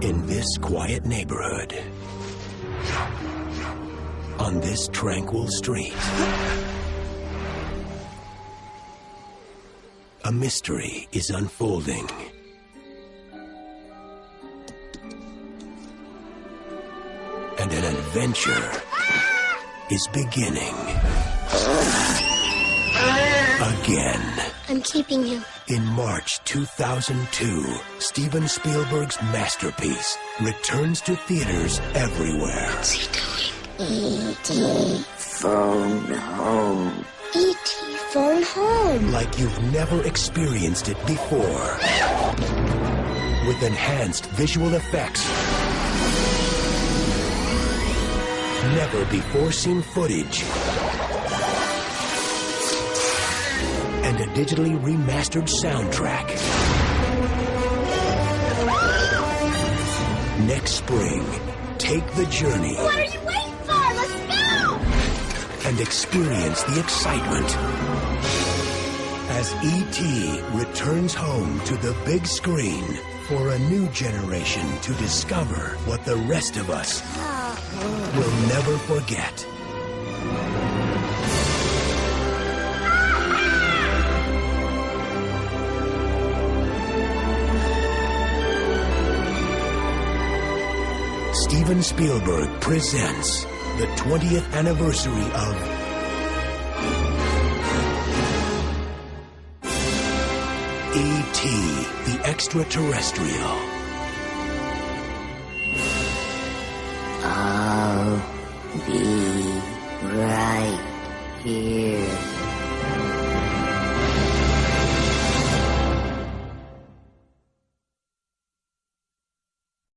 In this quiet neighborhood, on this tranquil street, a mystery is unfolding. And an adventure is beginning. Again. I'm keeping you. In March 2002, Steven Spielberg's masterpiece returns to theaters everywhere. What's he doing? E.T. Phone home. E.T. Phone home. Like you've never experienced it before. With enhanced visual effects. Never before seen footage. And a digitally remastered soundtrack. Next spring, take the journey What are you waiting for? Let's go! and experience the excitement as E.T. returns home to the big screen for a new generation to discover what the rest of us uh. will never forget. Steven Spielberg presents the 20th anniversary of E.T. the Extraterrestrial.